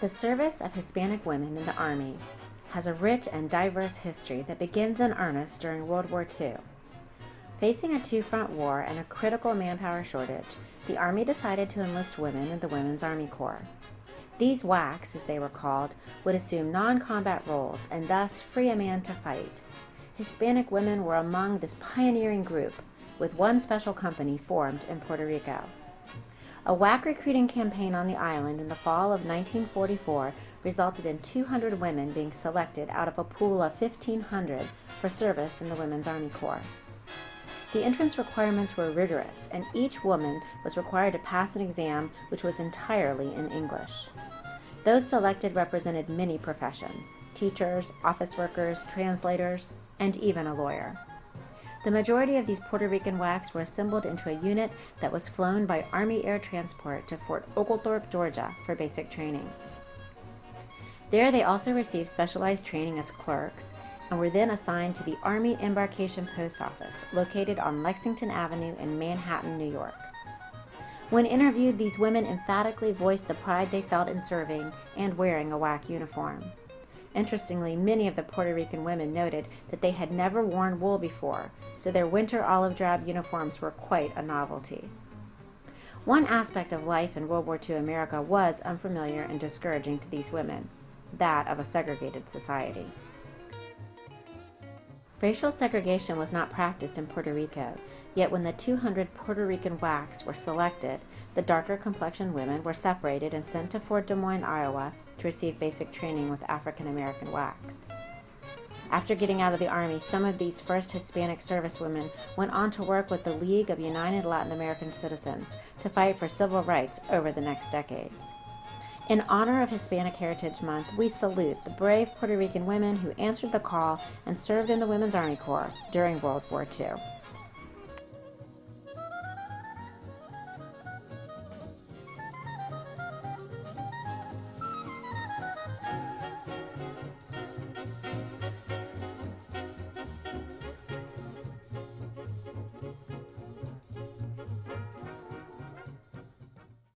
The service of Hispanic women in the Army has a rich and diverse history that begins in earnest during World War II. Facing a two front war and a critical manpower shortage, the Army decided to enlist women in the Women's Army Corps. These WACs, as they were called, would assume non combat roles and thus free a man to fight. Hispanic women were among this pioneering group, with one special company formed in Puerto Rico. A WAC recruiting campaign on the island in the fall of 1944 resulted in 200 women being selected out of a pool of 1,500 for service in the Women's Army Corps. The entrance requirements were rigorous, and each woman was required to pass an exam which was entirely in English. Those selected represented many professions teachers, office workers, translators, and even a lawyer. The majority of these Puerto Rican WACs were assembled into a unit that was flown by Army Air Transport to Fort Oglethorpe, Georgia for basic training. There they also received specialized training as clerks and were then assigned to the Army Embarkation Post Office located on Lexington Avenue in Manhattan, New York. When interviewed, these women emphatically voiced the pride they felt in serving and wearing a WAC uniform. Interestingly, many of the Puerto Rican women noted that they had never worn wool before, so their winter olive drab uniforms were quite a novelty. One aspect of life in World War II America was unfamiliar and discouraging to these women that of a segregated society. Racial segregation was not practiced in Puerto Rico, yet when the 200 Puerto Rican WACs were selected, the darker complexioned women were separated and sent to Fort Des Moines, Iowa to receive basic training with African American WACs. After getting out of the Army, some of these first Hispanic servicewomen went on to work with the League of United Latin American Citizens to fight for civil rights over the next decades. In honor of Hispanic Heritage Month, we salute the brave Puerto Rican women who answered the call and served in the Women's Army Corps during World War II.